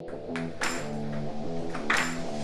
Thank you.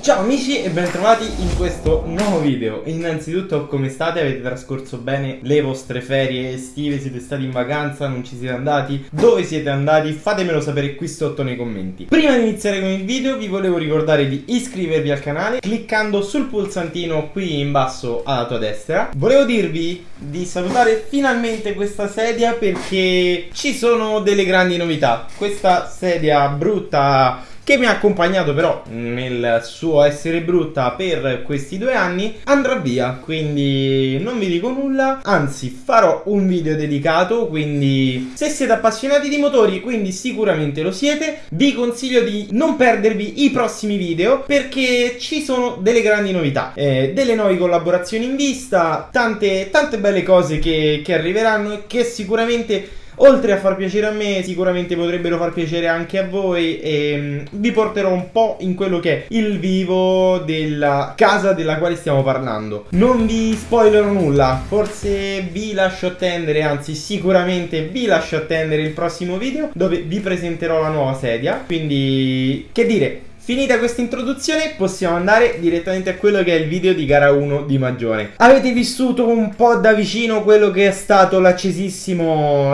Ciao amici e bentrovati in questo nuovo video Innanzitutto come state? Avete trascorso bene le vostre ferie estive? Siete stati in vacanza? Non ci siete andati? Dove siete andati? Fatemelo sapere qui sotto nei commenti Prima di iniziare con il video vi volevo ricordare di iscrivervi al canale Cliccando sul pulsantino qui in basso alla tua destra Volevo dirvi di salutare finalmente questa sedia perché ci sono delle grandi novità Questa sedia brutta che mi ha accompagnato però nel suo essere brutta per questi due anni, andrà via. Quindi non vi dico nulla, anzi farò un video dedicato, quindi se siete appassionati di motori, quindi sicuramente lo siete, vi consiglio di non perdervi i prossimi video perché ci sono delle grandi novità, eh, delle nuove collaborazioni in vista, tante, tante belle cose che, che arriveranno e che sicuramente Oltre a far piacere a me, sicuramente potrebbero far piacere anche a voi e um, vi porterò un po' in quello che è il vivo della casa della quale stiamo parlando. Non vi spoilerò nulla, forse vi lascio attendere, anzi sicuramente vi lascio attendere il prossimo video dove vi presenterò la nuova sedia. Quindi, che dire, Finita questa introduzione possiamo andare direttamente a quello che è il video di gara 1 di Magione Avete vissuto un po' da vicino quello che è stato l'accesissima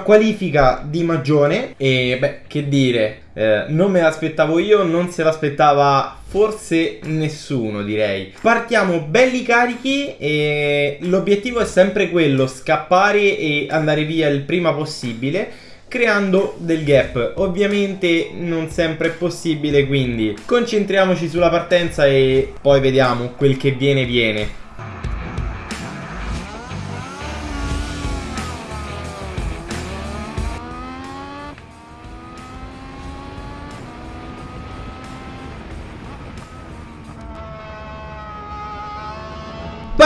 qualifica di Magione E beh, che dire, eh, non me l'aspettavo io, non se l'aspettava forse nessuno direi. Partiamo belli carichi e l'obiettivo è sempre quello, scappare e andare via il prima possibile creando del gap. Ovviamente non sempre è possibile, quindi concentriamoci sulla partenza e poi vediamo quel che viene viene.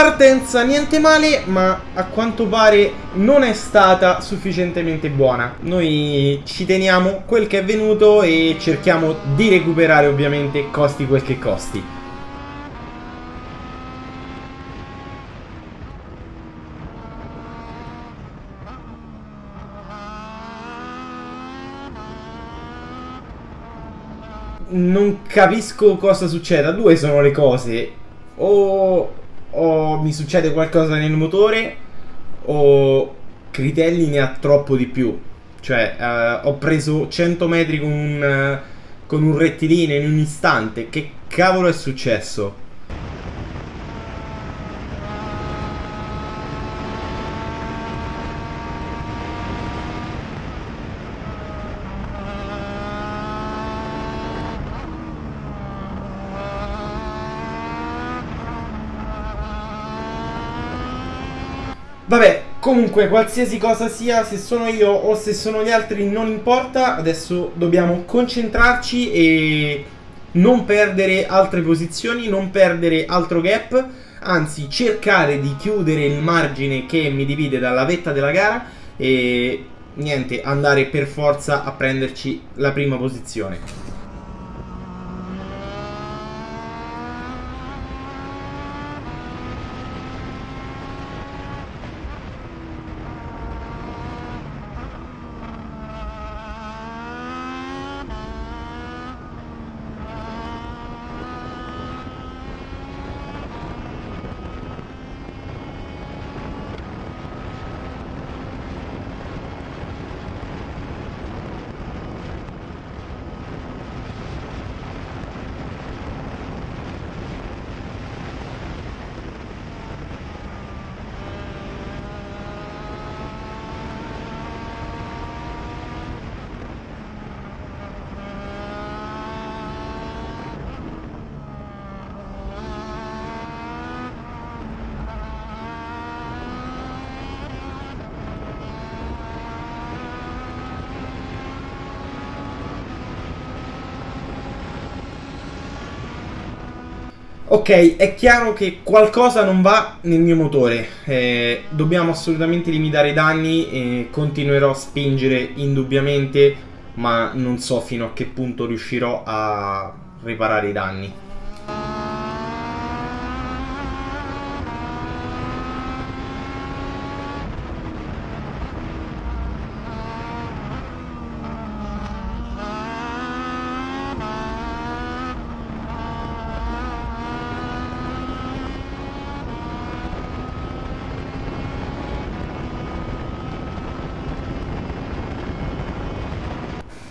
Partenza niente male, ma a quanto pare non è stata sufficientemente buona. Noi ci teniamo quel che è venuto e cerchiamo di recuperare ovviamente costi quel che costi. Non capisco cosa succeda, due sono le cose. O o mi succede qualcosa nel motore o Critelli ne ha troppo di più. Cioè, uh, ho preso 100 metri con un, uh, con un rettilineo in un istante. Che cavolo è successo? Vabbè, comunque, qualsiasi cosa sia, se sono io o se sono gli altri, non importa. Adesso dobbiamo concentrarci e non perdere altre posizioni, non perdere altro gap, anzi cercare di chiudere il margine che mi divide dalla vetta della gara e niente, andare per forza a prenderci la prima posizione. Ok, è chiaro che qualcosa non va nel mio motore, eh, dobbiamo assolutamente limitare i danni e continuerò a spingere indubbiamente, ma non so fino a che punto riuscirò a riparare i danni.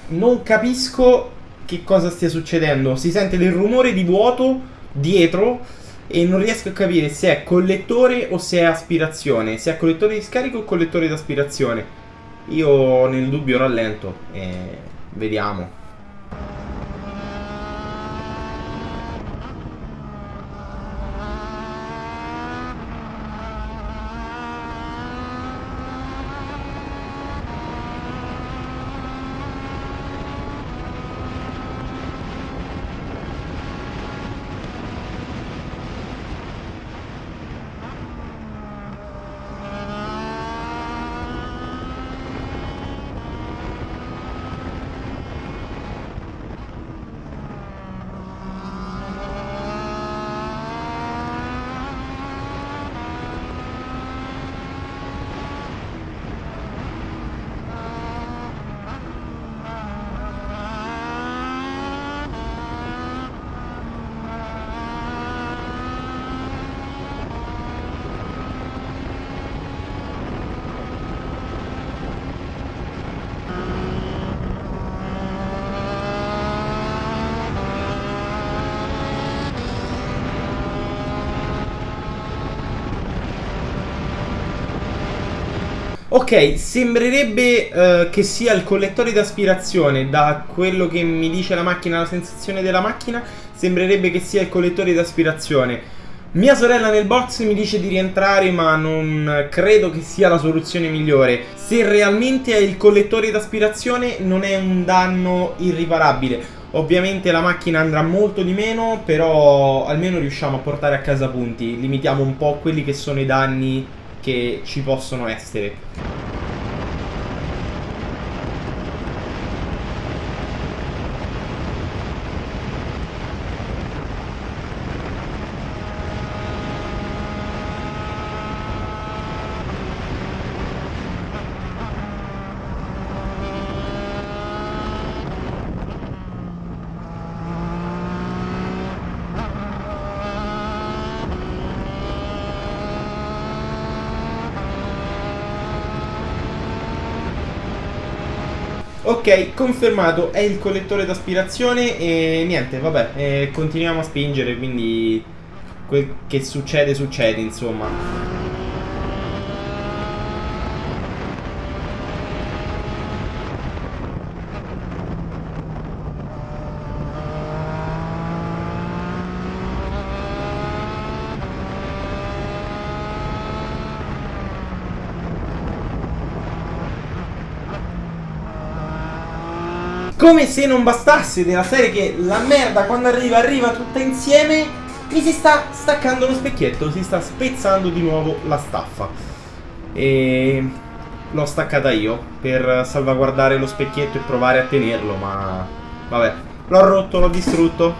Non capisco che cosa stia succedendo. Si sente del rumore di vuoto dietro e non riesco a capire se è collettore o se è aspirazione. Se è collettore di scarico o collettore di aspirazione. Io nel dubbio rallento e vediamo. Ok, sembrerebbe uh, che sia il collettore d'aspirazione, da quello che mi dice la macchina, la sensazione della macchina, sembrerebbe che sia il collettore d'aspirazione. Mia sorella nel box mi dice di rientrare ma non credo che sia la soluzione migliore. Se realmente è il collettore d'aspirazione non è un danno irriparabile. Ovviamente la macchina andrà molto di meno, però almeno riusciamo a portare a casa punti. Limitiamo un po' quelli che sono i danni che ci possono essere. Ok, confermato, è il collettore d'aspirazione e niente, vabbè, eh, continuiamo a spingere, quindi quel che succede succede, insomma. Come se non bastasse della serie che la merda quando arriva arriva tutta insieme Mi si sta staccando lo specchietto, si sta spezzando di nuovo la staffa. E l'ho staccata io per salvaguardare lo specchietto e provare a tenerlo ma vabbè L'ho rotto, l'ho distrutto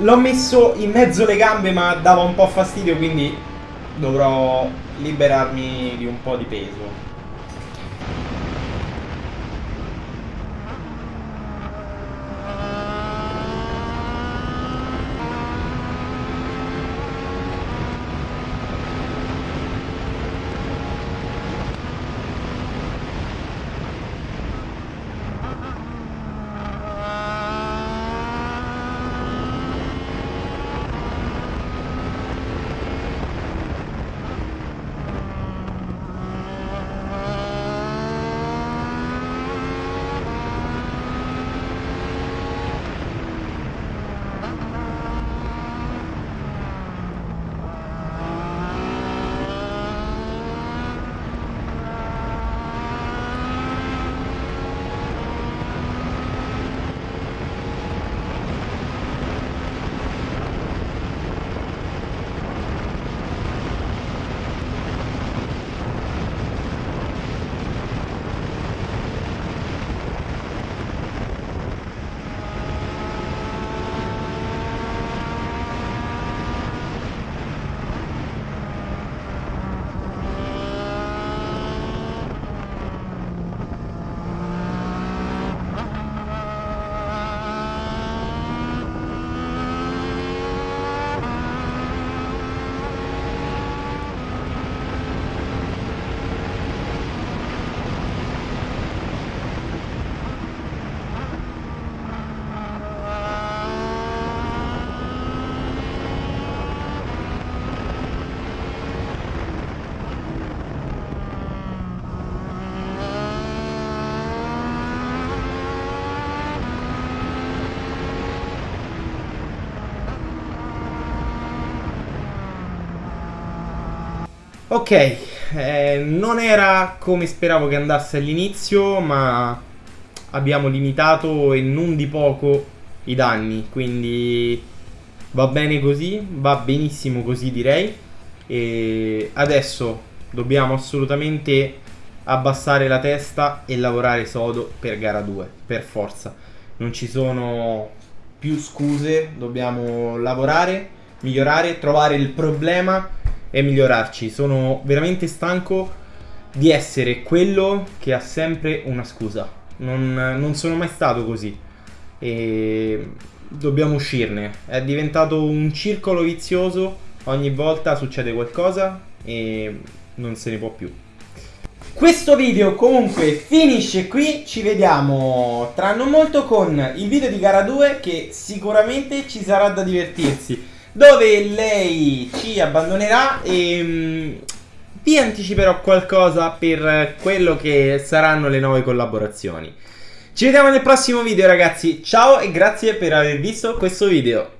L'ho messo in mezzo le gambe ma dava un po' fastidio quindi dovrò liberarmi di un po' di peso. Ok, eh, non era come speravo che andasse all'inizio, ma abbiamo limitato e non di poco i danni, quindi va bene così, va benissimo così direi. E adesso dobbiamo assolutamente abbassare la testa e lavorare sodo per gara 2, per forza. Non ci sono più scuse, dobbiamo lavorare, migliorare, trovare il problema e migliorarci. Sono veramente stanco di essere quello che ha sempre una scusa. Non, non sono mai stato così. E dobbiamo uscirne. È diventato un circolo vizioso. Ogni volta succede qualcosa e non se ne può più. Questo video comunque finisce qui, ci vediamo tra non molto con il video di gara 2 che sicuramente ci sarà da divertirsi dove lei ci abbandonerà e mm, vi anticiperò qualcosa per quello che saranno le nuove collaborazioni. Ci vediamo nel prossimo video ragazzi, ciao e grazie per aver visto questo video.